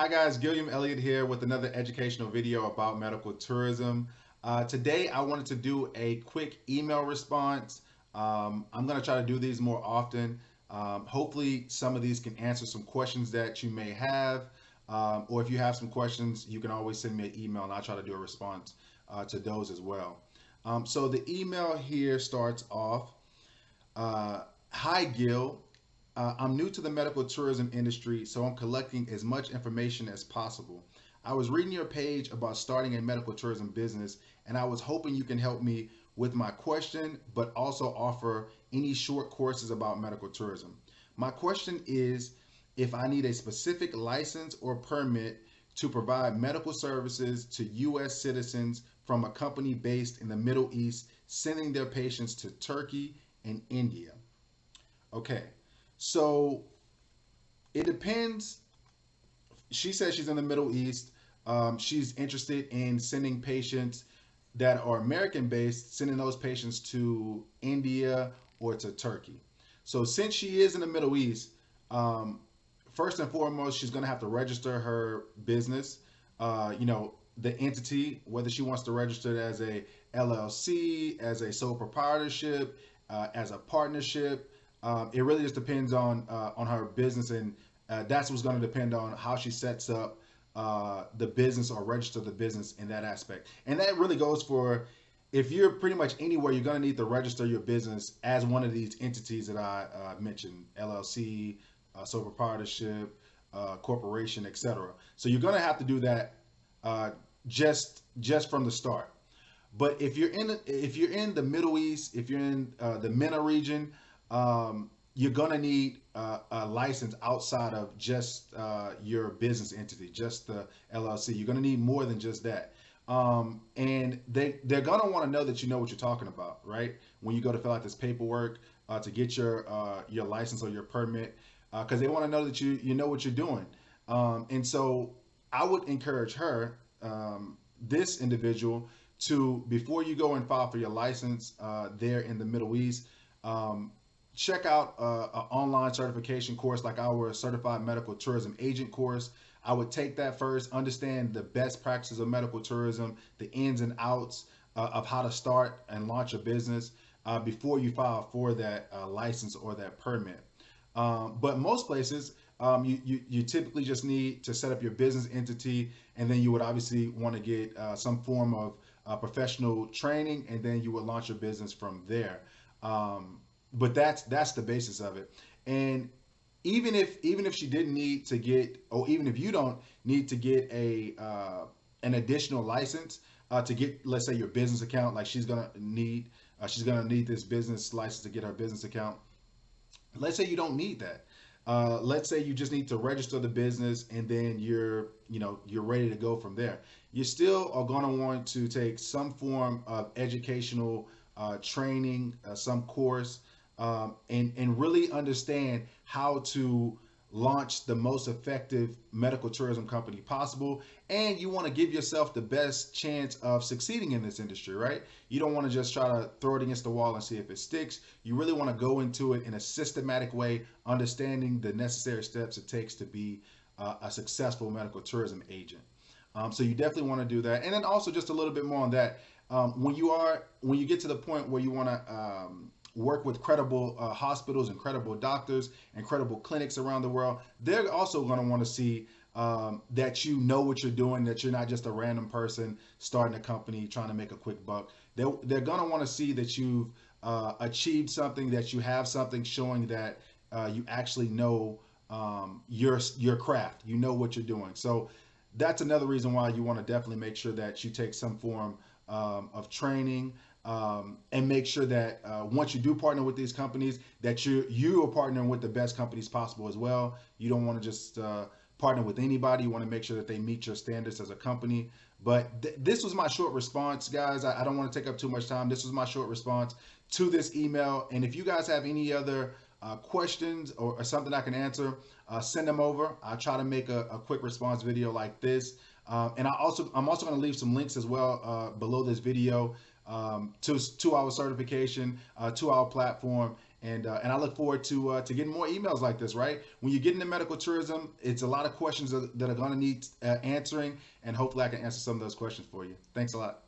Hi guys, Gilliam Elliott here with another educational video about medical tourism. Uh, today I wanted to do a quick email response. Um, I'm going to try to do these more often. Um, hopefully some of these can answer some questions that you may have. Um, or if you have some questions, you can always send me an email and I'll try to do a response uh, to those as well. Um, so the email here starts off, uh, Hi Gil, uh, I'm new to the medical tourism industry, so I'm collecting as much information as possible. I was reading your page about starting a medical tourism business, and I was hoping you can help me with my question, but also offer any short courses about medical tourism. My question is if I need a specific license or permit to provide medical services to U.S. citizens from a company based in the Middle East, sending their patients to Turkey and India. Okay, so it depends. She says she's in the Middle East. Um, she's interested in sending patients that are American based, sending those patients to India or to Turkey. So since she is in the Middle East, um, first and foremost, she's going to have to register her business. Uh, you know, the entity, whether she wants to register it as a LLC, as a sole proprietorship, uh, as a partnership, um, it really just depends on uh, on her business, and uh, that's what's going to depend on how she sets up uh, the business or register the business in that aspect. And that really goes for if you're pretty much anywhere, you're going to need to register your business as one of these entities that I uh, mentioned: LLC, uh, sole proprietorship, uh, corporation, etc. So you're going to have to do that just just from the start. But if you're in if you're in the Middle East, if you're in the MENA region, um, you're gonna need uh, a license outside of just uh, your business entity, just the LLC. You're gonna need more than just that. Um, and they they're gonna want to know that you know what you're talking about, right? When you go to fill out this paperwork uh, to get your uh, your license or your permit, because uh, they want to know that you you know what you're doing. Um, and so I would encourage her, um, this individual, to before you go and file for your license uh, there in the Middle East. Um, check out uh, an online certification course like our certified medical tourism agent course. I would take that first, understand the best practices of medical tourism, the ins and outs uh, of how to start and launch a business uh, before you file for that uh, license or that permit. Um, but most places, um, you, you, you, typically just need to set up your business entity, and then you would obviously want to get uh, some form of uh, professional training, and then you would launch your business from there. Um, but that's that's the basis of it. And even if even if she didn't need to get, or even if you don't need to get a uh, an additional license uh, to get, let's say your business account, like she's gonna need, uh, she's gonna need this business license to get her business account. Let's say you don't need that. Uh, let's say you just need to register the business and then you're, you know, you're ready to go from there. You still are going to want to take some form of educational uh, training, uh, some course, um, and, and really understand how to launch the most effective medical tourism company possible. And you want to give yourself the best chance of succeeding in this industry, right? You don't want to just try to throw it against the wall and see if it sticks. You really want to go into it in a systematic way, understanding the necessary steps it takes to be uh, a successful medical tourism agent. Um, so you definitely want to do that. And then also just a little bit more on that. Um, when you are, when you get to the point where you want to, um, work with credible uh, hospitals and credible doctors and credible clinics around the world, they're also going to want to see um, that you know what you're doing, that you're not just a random person starting a company trying to make a quick buck. They're, they're going to want to see that you've uh, achieved something, that you have something showing that uh, you actually know um, your, your craft, you know what you're doing. So that's another reason why you want to definitely make sure that you take some form um, of training, um, and make sure that uh, once you do partner with these companies, that you you are partnering with the best companies possible as well. You don't want to just uh, partner with anybody. You want to make sure that they meet your standards as a company. But th this was my short response, guys. I, I don't want to take up too much time. This was my short response to this email. And if you guys have any other uh, questions or, or, something I can answer, uh, send them over. I'll try to make a, a quick response video like this. Um, and I also, I'm also going to leave some links as well uh, below this video um, to, to our certification, uh, to our platform, And, uh, and I look forward to uh, to getting more emails like this. Right when you get into medical tourism, it's a lot of questions that are going to need uh, answering, and hopefully I can answer some of those questions for you. Thanks a lot.